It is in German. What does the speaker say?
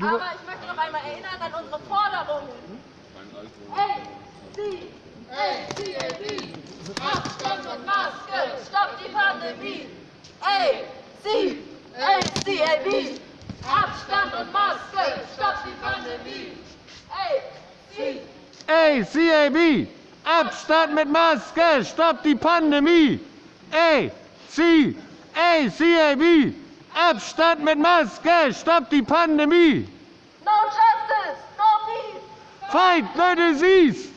Aber ich möchte noch einmal erinnern an unsere Forderungen. Hey, Sie, ACAB, Abstand und Maske, stopp die Pandemie. Hey, Sie, ACAB, Abstand und Maske, stopp die Pandemie. Hey, Sie, Ey, CAB, Abstand mit Maske, stopp die Pandemie. Ey, C, ey, CAB, Abstand mit Maske, stopp die Pandemie. no justice, no peace. Fight the disease.